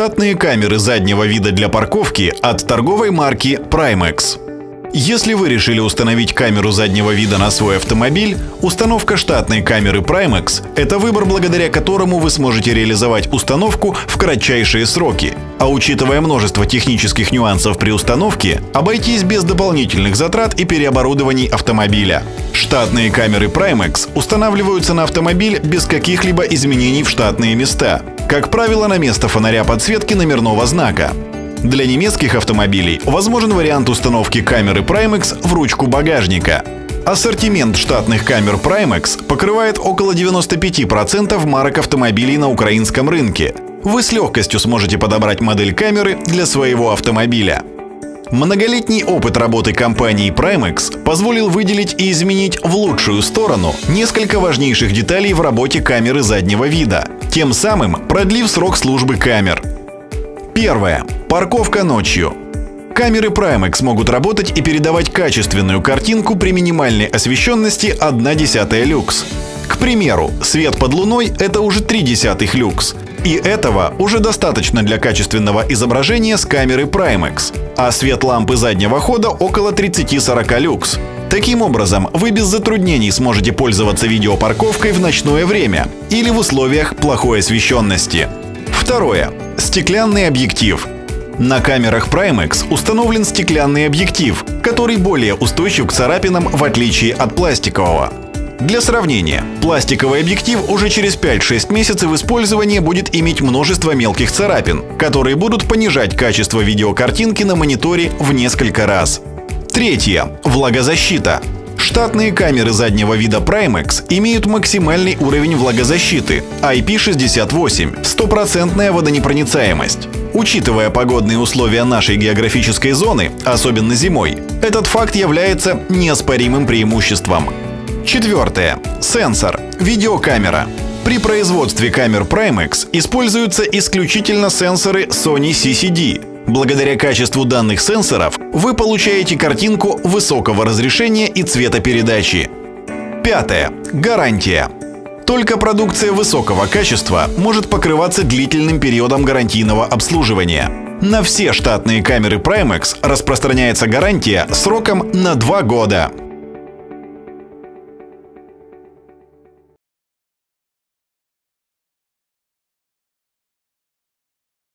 Штатные камеры заднего вида для парковки от торговой марки Primex. Если вы решили установить камеру заднего вида на свой автомобиль, установка штатной камеры Primex – это выбор, благодаря которому вы сможете реализовать установку в кратчайшие сроки. А учитывая множество технических нюансов при установке, обойтись без дополнительных затрат и переоборудований автомобиля. Штатные камеры Primex устанавливаются на автомобиль без каких-либо изменений в штатные места. Как правило, на место фонаря подсветки номерного знака. Для немецких автомобилей возможен вариант установки камеры Primex в ручку багажника. Ассортимент штатных камер Primex покрывает около 95% марок автомобилей на украинском рынке. Вы с легкостью сможете подобрать модель камеры для своего автомобиля. Многолетний опыт работы компании Primex позволил выделить и изменить в лучшую сторону несколько важнейших деталей в работе камеры заднего вида, тем самым продлив срок службы камер. Первое. Парковка ночью. Камеры Primex могут работать и передавать качественную картинку при минимальной освещенности 1 десятая люкс. К примеру, свет под луной — это уже 3 десятых люкс. И этого уже достаточно для качественного изображения с камеры Primex, а свет лампы заднего хода около 30-40 люкс. Таким образом, вы без затруднений сможете пользоваться видеопарковкой в ночное время или в условиях плохой освещенности. Второе. Стеклянный объектив. На камерах Primex установлен стеклянный объектив, который более устойчив к царапинам в отличие от пластикового. Для сравнения, пластиковый объектив уже через 5-6 месяцев использования будет иметь множество мелких царапин, которые будут понижать качество видеокартинки на мониторе в несколько раз. Третье. Влагозащита. Штатные камеры заднего вида Primex имеют максимальный уровень влагозащиты IP68 – стопроцентная водонепроницаемость. Учитывая погодные условия нашей географической зоны, особенно зимой, этот факт является неоспоримым преимуществом. Четвертое. Сенсор. Видеокамера. При производстве камер Primex используются исключительно сенсоры Sony CCD, Благодаря качеству данных сенсоров вы получаете картинку высокого разрешения и цветопередачи. Пятое. Гарантия. Только продукция высокого качества может покрываться длительным периодом гарантийного обслуживания. На все штатные камеры Primex распространяется гарантия сроком на 2 года.